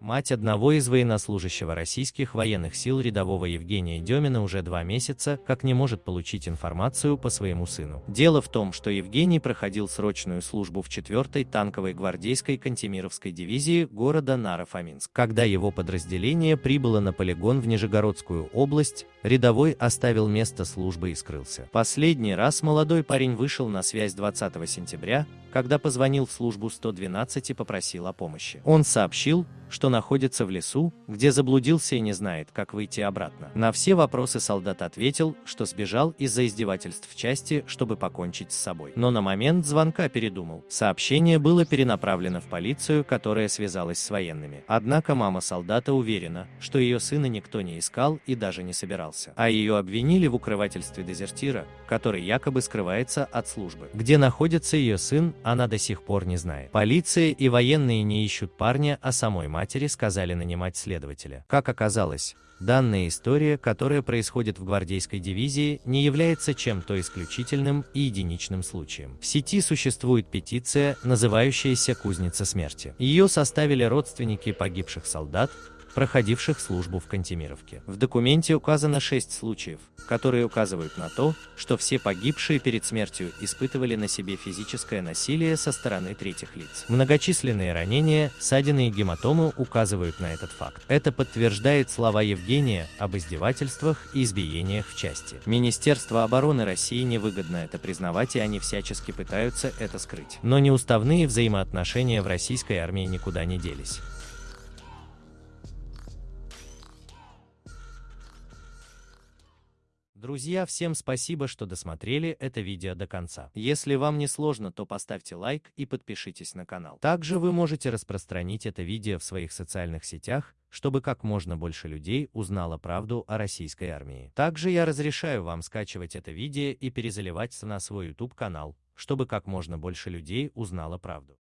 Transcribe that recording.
Мать одного из военнослужащего российских военных сил рядового Евгения Демина уже два месяца как не может получить информацию по своему сыну. Дело в том, что Евгений проходил срочную службу в 4-й танковой гвардейской Кантемировской дивизии города Наро-Фоминск. Когда его подразделение прибыло на полигон в Нижегородскую область, рядовой оставил место службы и скрылся. Последний раз молодой парень вышел на связь 20 сентября, когда позвонил в службу 112 и попросил о помощи. Он сообщил, что находится в лесу, где заблудился и не знает, как выйти обратно. На все вопросы солдат ответил, что сбежал из-за издевательств в части, чтобы покончить с собой. Но на момент звонка передумал. Сообщение было перенаправлено в полицию, которая связалась с военными. Однако мама солдата уверена, что ее сына никто не искал и даже не собирался. А ее обвинили в укрывательстве дезертира, который якобы скрывается от службы. Где находится ее сын, она до сих пор не знает. Полиция и военные не ищут парня, а самой матери сказали нанимать следователя. Как оказалось, Данная история, которая происходит в гвардейской дивизии, не является чем-то исключительным и единичным случаем. В сети существует петиция, называющаяся «Кузница смерти». Ее составили родственники погибших солдат, проходивших службу в Кантемировке. В документе указано шесть случаев, которые указывают на то, что все погибшие перед смертью испытывали на себе физическое насилие со стороны третьих лиц. Многочисленные ранения, ссадины и гематомы указывают на этот факт. Это подтверждает слова Евгения об издевательствах и избиениях в части. Министерство обороны России невыгодно это признавать и они всячески пытаются это скрыть. Но неуставные взаимоотношения в российской армии никуда не делись. Друзья, всем спасибо, что досмотрели это видео до конца. Если вам не сложно, то поставьте лайк и подпишитесь на канал. Также вы можете распространить это видео в своих социальных сетях, чтобы как можно больше людей узнало правду о российской армии. Также я разрешаю вам скачивать это видео и перезаливать на свой YouTube канал, чтобы как можно больше людей узнало правду.